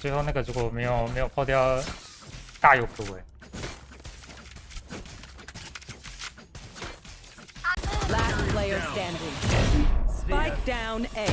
最后那个如果没有没有破掉，大有可为。Last player standing. Spike down A.